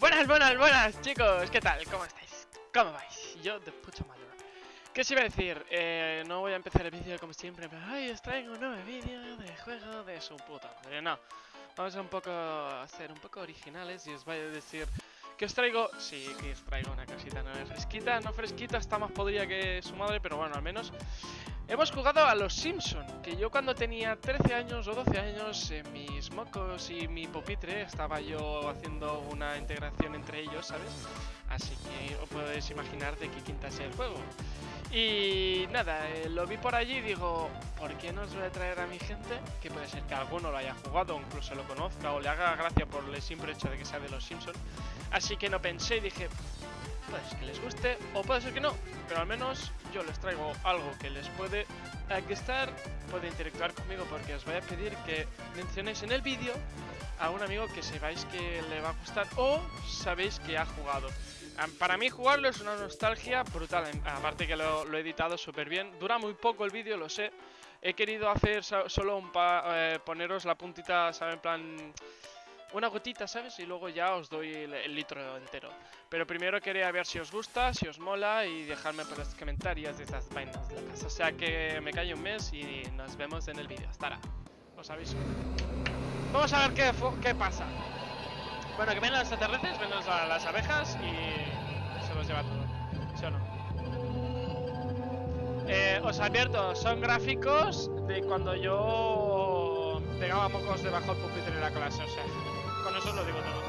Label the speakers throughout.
Speaker 1: Buenas, buenas, buenas, chicos. ¿Qué tal? ¿Cómo estáis? ¿Cómo vais? Yo de pucha madre. ¿Qué os iba a decir? Eh, no voy a empezar el vídeo como siempre, pero ay, os traigo un nuevo vídeo de juego de su puta madre. No, vamos a un poco a ser un poco originales y os voy a decir que os traigo, sí, que os traigo una casita no fresquita, no fresquita, está más podrida que su madre, pero bueno, al menos Hemos jugado a los Simpson, que yo cuando tenía 13 años o 12 años, en mis mocos y mi pupitre, estaba yo haciendo una integración entre ellos, ¿sabes? Así que os podéis imaginar de qué quinta es el juego. Y nada, eh, lo vi por allí y digo, ¿por qué no os voy a traer a mi gente? Que puede ser que alguno lo haya jugado, incluso lo conozca, o le haga gracia por el simple hecho de que sea de los Simpson. Así que no pensé y dije, puede ser que les guste o puede ser que no, pero al menos yo les traigo algo que les puede gustar, puede interactuar conmigo porque os voy a pedir que mencionéis en el vídeo a un amigo que sepáis que le va a gustar o sabéis que ha jugado. Para mí jugarlo es una nostalgia brutal, aparte que lo, he editado súper bien. Dura muy poco el vídeo, lo sé. He querido hacer solo un pa eh, poneros la puntita, ¿sabes? En plan una gotita, ¿sabes? Y luego ya os doy el, litro entero. Pero primero quería ver si os gusta, si os mola y dejarme por los comentarios de esas vainas locas. O sea que me callo un mes y nos vemos en el vídeo. Ahora. Os aviso. Vamos a ver qué, qué pasa. Bueno, que vienen los extraterrestres, vienen las abejas y se los lleva todo. ¿Sí o no? Eh, os advierto, son gráficos de cuando yo pegaba mocos debajo del pupitre de la clase, o sea, con eso lo digo todo.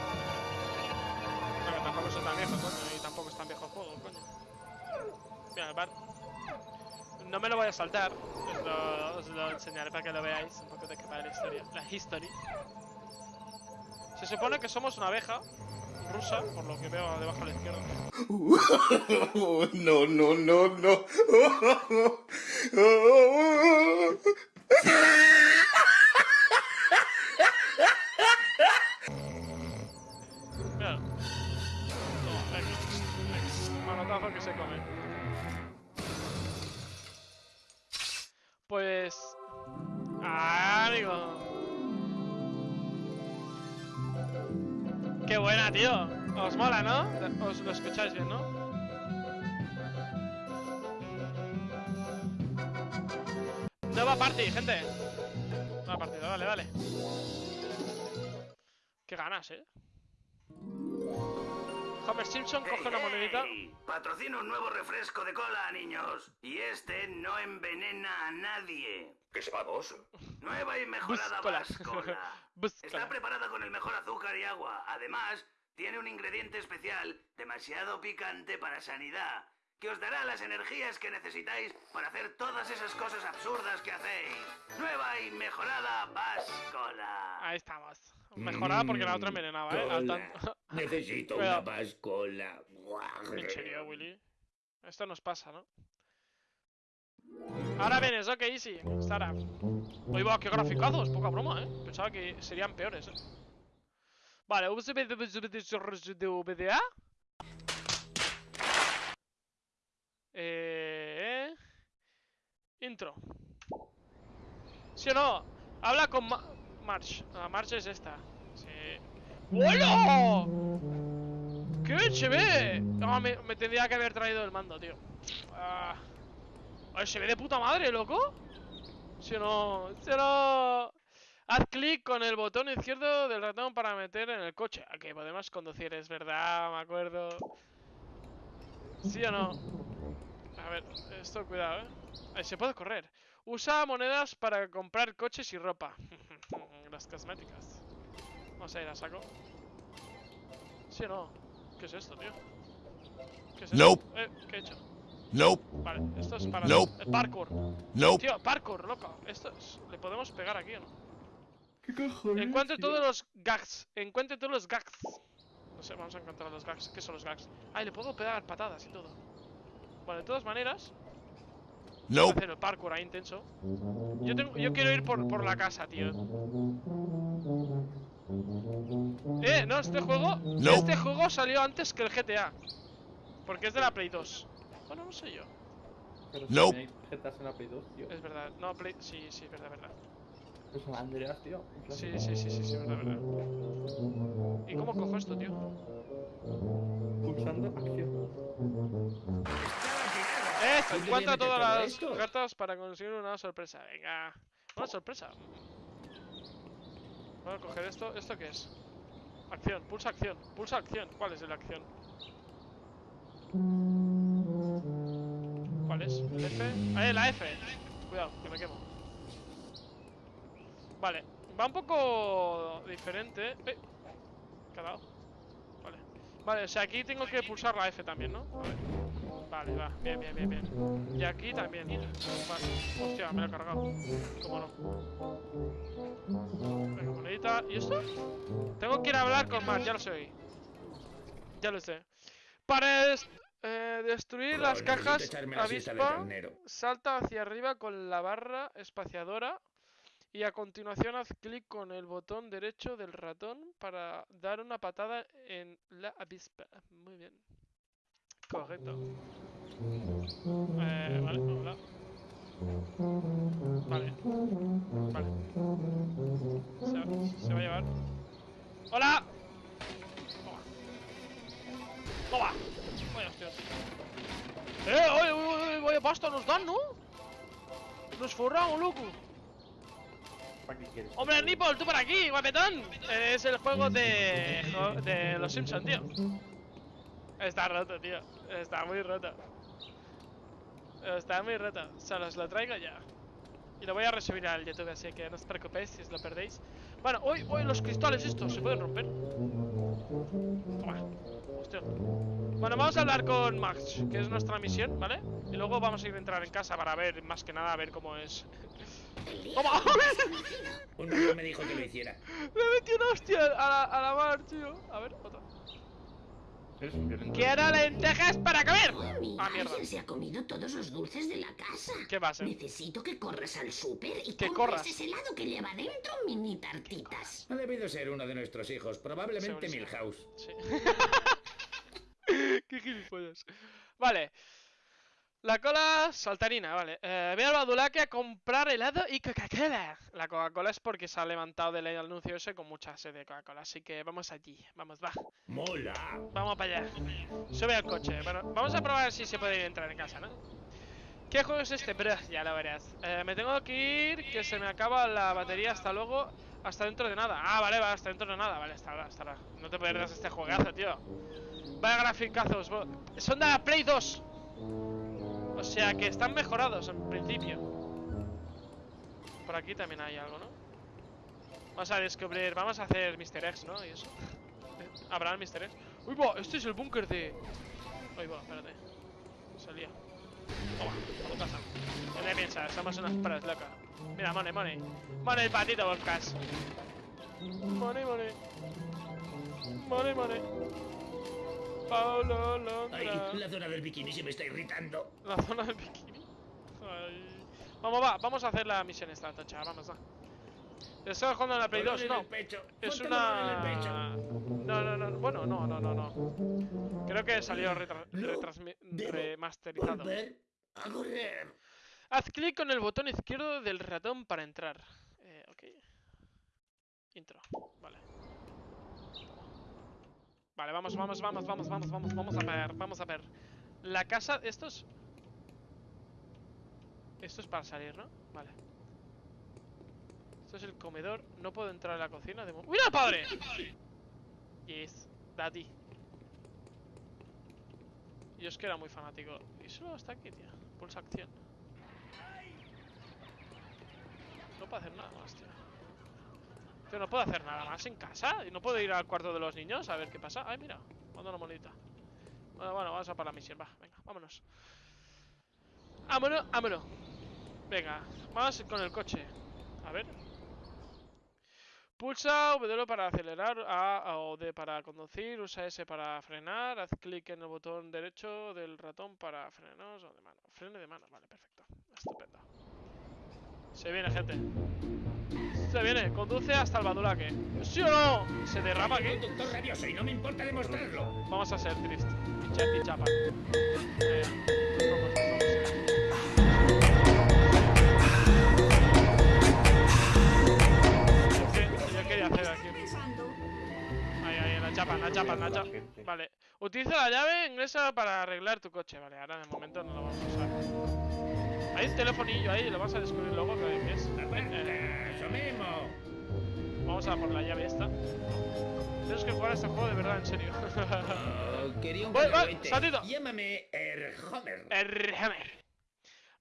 Speaker 1: Porque tampoco son tan viejos, coño, y tampoco es tan viejo el juego, coño. Mira. No me lo voy a saltar, os lo, enseñaré para que lo veáis un poco de qué va la historia. La history. Se supone que somos una abeja rusa, por lo que veo debajo a la izquierda.
Speaker 2: no, no, no, no.
Speaker 1: Qué buena, tío. Os mola, ¿no? Os lo escucháis bien, ¿no? Nueva party, gente. Nueva partida, dale, dale. Qué ganas, ¿eh? Homer Simpson coge una monedita.
Speaker 3: Patrocina un nuevo refresco de cola, niños. Y este no envenena a nadie.
Speaker 2: ¿Qué vos?
Speaker 3: Nueva y mejorada Bascola. Está preparada con el mejor azúcar y agua. Además, tiene un ingrediente especial demasiado picante para sanidad que os dará las energías que necesitáis para hacer todas esas cosas absurdas que hacéis. Nueva y mejorada Bascola.
Speaker 1: Ahí estamos. Mejorada porque la otra envenenaba, ¿eh?
Speaker 2: Necesito una bascola.
Speaker 1: Serio, Willy. Esto nos pasa, ¿no? Ahora vienes, ok, easy. Sara. Oye, va, qué graficados, poca broma, ¿eh? Pensaba que serían peores, ¿eh? Vale, VDA. Eh... Intro. ¿Sí o no? Habla con March. La March es esta. Sí. ¡Qué ve! No, me, tendría que haber traído el mando, tío. Ah. se ve de puta madre, loco. Si no... Si no... Haz clic con el botón izquierdo del ratón para meter en el coche. Aquí podemos conducir, es verdad, me acuerdo. ¿Sí o no? A ver, esto cuidado, ¿eh? Ahí se puede correr. Usa monedas para comprar coches y ropa. Las cosméticas. Vamos a ir a saco. ¿Sí o no? ¿Qué es esto, tío? ¿Qué es
Speaker 2: esto?
Speaker 1: Eh, ¿qué he hecho?
Speaker 2: Nope.
Speaker 1: Vale, esto es para
Speaker 2: nope.
Speaker 1: el parkour.
Speaker 2: Nope.
Speaker 1: Tío, parkour, loco. Esto es... ¿Le podemos pegar aquí o no?
Speaker 4: ¿Qué cojones?
Speaker 1: Encuentre todos los gags. Encuentre todos los gags. No sé, vamos a encontrar los gags. ¿Qué son los gags? Ay, le puedo pegar patadas y todo. Bueno, de todas maneras.
Speaker 2: No.
Speaker 1: Hacer el parkour ahí intenso. Yo, tengo, yo quiero ir por, por la casa, tío. Eh, no, este juego. Este juego salió antes que el GTA. Porque es de la Play 2. Bueno, no sé yo.
Speaker 4: Pero
Speaker 2: no.
Speaker 4: GTA en la Play 2, tío.
Speaker 1: Es verdad, no, Play. Sí, sí, es verdad, verdad.
Speaker 4: Es un Andreas, tío.
Speaker 1: Sí, sí, sí, sí, sí, verdad, verdad. ¿Y cómo cojo esto, tío?
Speaker 4: Pulsando acción.
Speaker 1: Esto,
Speaker 2: ¿Dónde
Speaker 1: encuentra todas las
Speaker 2: esto?
Speaker 1: cartas para conseguir una sorpresa. Venga. Una sorpresa. Voy a coger esto. ¿Esto qué es? Acción, pulsa acción, pulsa acción. ¿Cuál es la acción? ¿Cuál es? ¿El F? ¡Eh, la F! Cuidado, que me quemo. Vale, va un poco diferente. ¡Eh! ¿Qué ha dado? Vale. Vale, o sea, aquí tengo que pulsar la F también, ¿no? A ver. Vale, va. Bien, bien, bien, bien. Y aquí también. Vale. Hostia, me lo he cargado. ¿Cómo no? Venga, monedita. ¿Y esto? Tengo que ir a hablar con Matt, ya lo sé. Ya lo sé. Para des- eh, destruir las cajas avispa, salta hacia arriba con la barra espaciadora y a continuación haz clic con el botón derecho del ratón para dar una patada en la avispa. Muy bien. Correcto. Eh, vale, hola. Vale. Vale. Se, va- se va a llevar. ¡Hola! Toma. ¡Toma! Vaya hostias. ¡Eh! ¡Oye, oye, oye! ¡Vaya pasta nos dan, ¿no? Nos forramos, loco. ¡Hombre, Nipple, tú por aquí, guapetón! Es el juego de... de los Simpsons, tío. Está roto, tío. Está muy roto. Está muy roto. Se los lo traigo ya. Y lo voy a resubir al YouTube, así que no os preocupéis si os lo perdéis. Bueno, hoy, hoy los cristales estos se pueden romper. Toma. Hostia. Bueno, vamos a hablar con Max, que es nuestra misión, ¿vale? Y luego vamos a ir a entrar en casa para ver, más que nada, a ver cómo es. ¡Toma!
Speaker 2: Un me dijo que lo hiciera.
Speaker 1: Le metí una hostia a la, a la mar, tío. A ver, otra.
Speaker 4: Eres violento.
Speaker 1: ¡Quiero lentejas para comer!
Speaker 5: Mami,
Speaker 1: Ah, mierda.
Speaker 5: alguien se ha comido todos los dulces de la casa.
Speaker 1: ¿Qué va a ser?
Speaker 5: Necesito que corras al súper y
Speaker 1: Que
Speaker 5: compres
Speaker 1: corras.
Speaker 5: ese helado que lleva dentro mini tartitas.
Speaker 2: Ha debido ser uno de nuestros hijos, probablemente. Milhouse.
Speaker 1: Sí. Qué gilipollas. Vale. La cola saltarina, vale. Eh, voy al Badulaque a comprar helado y Coca-Cola. La Coca-Cola es porque se ha levantado del anuncio ese con mucha sed de Coca-Cola. Así que vamos allí. Vamos, va.
Speaker 2: ¡Mola!
Speaker 1: Vamos para allá. Sube al coche. Bueno, vamos a probar si se puede entrar en casa, ¿no? ¿Qué juego es este? Bro, ya lo verás. Eh, me tengo que ir, que se me acaba la batería. Hasta luego. Hasta dentro de nada. Ah, vale, va, hasta dentro de nada. Vale, hasta ahora, hasta ahora. No te pierdas este juegazo, tío. Vaya graficazos. Son de la Play 2. O sea que están mejorados en principio. Por aquí también hay algo, ¿no? Vamos a descubrir. Vamos a hacer Mr. X, ¿no? Y eso. ¿Habrá el Mr. X? ¡Uy, va! Este es el búnker de. Uy, va, espérate. Salía. Toma, a tu casa. ¿Qué piensas? Somos unas pras, loca. Mira, money, money. Money, patito, podcast. Money, money. Money, money. Paulo
Speaker 2: Ay, la zona del bikini se me está irritando.
Speaker 1: La zona del bikini. Ay. Vamos, va, vamos a hacer la misión esta, tocha, vamos, va. ¿Estás jugando en la Play 2?
Speaker 2: Dolor en
Speaker 1: No. Es una... No, no, no, bueno, no, no, no, no. Creo que salió retra-
Speaker 2: No,
Speaker 1: remasterizado.
Speaker 2: A correr.
Speaker 1: Haz clic con el botón izquierdo del ratón para entrar. Eh, ok. Intro. Vale. Vale, vamos, vamos, vamos, vamos, vamos, vamos, vamos a ver, vamos a ver. La casa, esto es... Esto es para salir, ¿no? Vale. Esto es el comedor. No puedo entrar a la cocina de ¡Mira, padre! Yes, daddy. Yo es que era muy fanático. Y solo está aquí, tío. Pulsa acción. No puedo hacer nada más, tío. Tío, no puedo hacer nada más en casa. Y no puedo ir al cuarto de los niños a ver qué pasa. Ay, mira. Manda una monedita. Bueno, bueno, vamos a para la misión. Va, venga, vámonos. Vámonos, vámonos. Venga, vamos con el coche. A ver. Pulsa W para acelerar, A o D para conducir, usa S para frenar, haz clic en el botón derecho del ratón para frenos o de mano. Frene de mano, vale, perfecto. Estupendo. Se viene, gente. Se viene, conduce hasta el Badulaque. ¿Sí o no? Se derrama aquí.
Speaker 2: conductor rabioso y no me importa demostrarlo.
Speaker 1: Vamos a ser triste. Y cha- y chapa. Eh, vamos, vamos. Yo que- yo quería hacer aquí. Ahí, ahí, en la chapa. chapa, una chapa, una
Speaker 4: La
Speaker 1: chapa. Vale. Utiliza la llave inglesa para arreglar tu coche. Vale, ahora de momento no lo vamos a usar. Hay un telefonillo ahí, lo vas a descubrir luego que es. Eh,
Speaker 2: ¡Aguanta! ¡Somemo!
Speaker 1: vamos a por la llave esta. Tienes que jugar a este juego de verdad, en serio.
Speaker 2: Oh, quería un
Speaker 1: Voy, voy, saltito.
Speaker 2: Llámame Erhomer.
Speaker 1: Erhammer.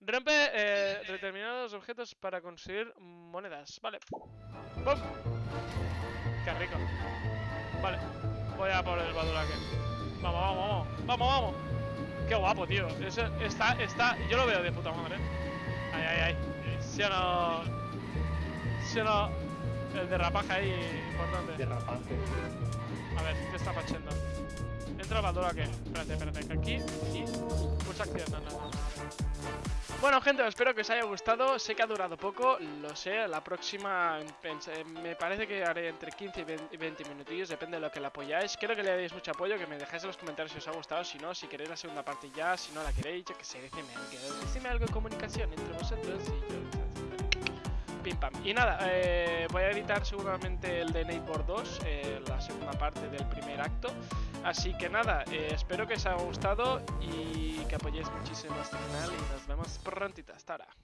Speaker 1: Rompe eh, determinados objetos para conseguir monedas. Vale. ¡Pum! Qué rico. Vale. Voy a por el Badulaque. Vamos, vamos, vamos. Vamos, vamos. Qué guapo, tío. Eso está, está. Yo lo veo de puta madre. Ay, ay, ay. Si no. Si no. El derrapaje ahí importante.
Speaker 4: Derrapante.
Speaker 1: A ver, ¿qué está fachando? Entra Baldura que. Espérate, espérate, aquí y. Pulsa acción. No, no. Bueno, gente, espero que os haya gustado. Sé que ha durado poco, lo sé. La próxima pensé- me parece que haré entre 15 y 20 y 20 minutillos, depende de lo que le apoyáis. Quiero que le deis mucho apoyo, que me dejáis en los comentarios si os ha gustado. Si no, si queréis la segunda parte ya, si no la queréis, yo que sé, decidme algo. Decidme algo de comunicación entre vosotros y yo. Y nada, eh, voy a editar seguramente el de Neighbor 2, eh, la segunda parte del primer acto. Así que nada, eh, espero que os haya gustado y que apoyéis muchísimo este canal y nos vemos prontito. Hasta ahora.